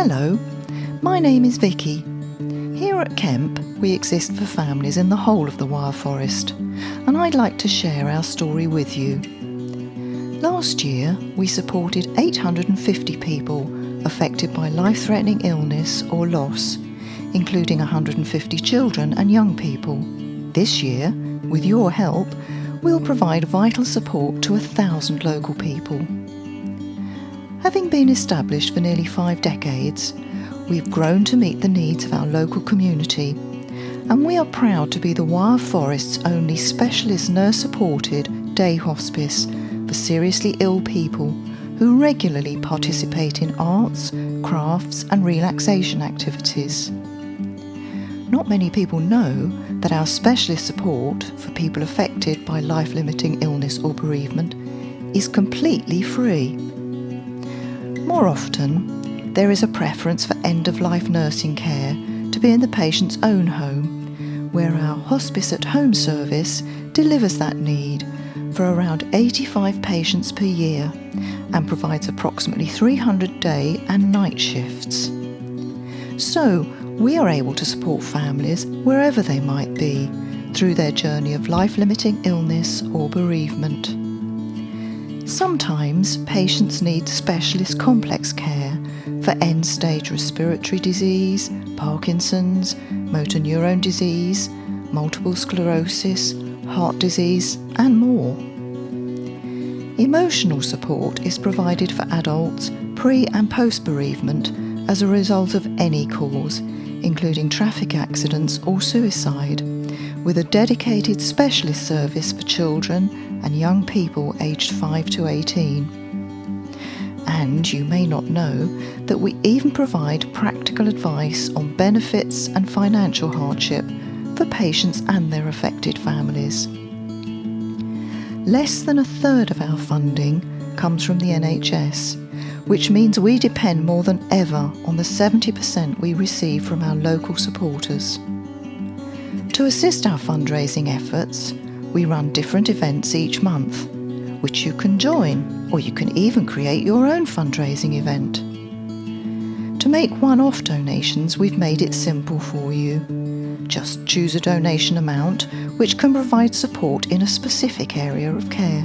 Hello, my name is Vicky. Here at Kemp, we exist for families in the whole of the Wyre Forest, and I'd like to share our story with you. Last year, we supported 850 people affected by life threatening illness or loss, including 150 children and young people. This year, with your help, we'll provide vital support to a thousand local people. Having been established for nearly five decades, we've grown to meet the needs of our local community, and we are proud to be the Wyre Forest's only specialist nurse supported day hospice for seriously ill people who regularly participate in arts, crafts, and relaxation activities. Not many people know that our specialist support for people affected by life limiting illness or bereavement is completely free. More often, there is a preference for end of life nursing care to be in the patient's own home, where our Hospice at Home service delivers that need for around 85 patients per year and provides approximately 300 day and night shifts. So, we are able to support families wherever they might be through their journey of life limiting illness or bereavement. Sometimes patients need specialist complex care for end stage respiratory disease, Parkinson's, motor neurone disease, multiple sclerosis, heart disease, and more. Emotional support is provided for adults pre and post bereavement as a result of any cause, including traffic accidents or suicide, with a dedicated specialist service for children and young people aged 5 to 18. And you may not know that we even provide practical advice on benefits and financial hardship for patients and their affected families. Less than a third of our funding comes from the NHS, which means we depend more than ever on the 70% we receive from our local supporters. To assist our fundraising efforts, we run different events each month, which you can join, or you can even create your own fundraising event. To make one off donations, we've made it simple for you. Just choose a donation amount which can provide support in a specific area of care.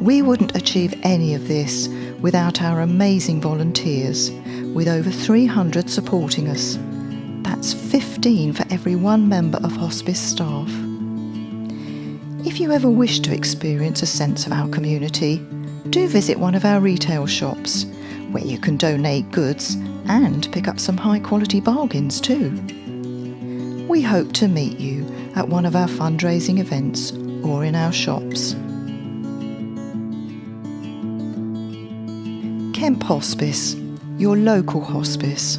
We wouldn't achieve any of this without our amazing volunteers, with over 300 supporting us. That's 15 for every one member of hospice staff. If you ever wish to experience a sense of our community, do visit one of our retail shops, where you can donate goods and pick up some high quality bargains too. We hope to meet you at one of our fundraising events or in our shops. Kemp Hospice, your local hospice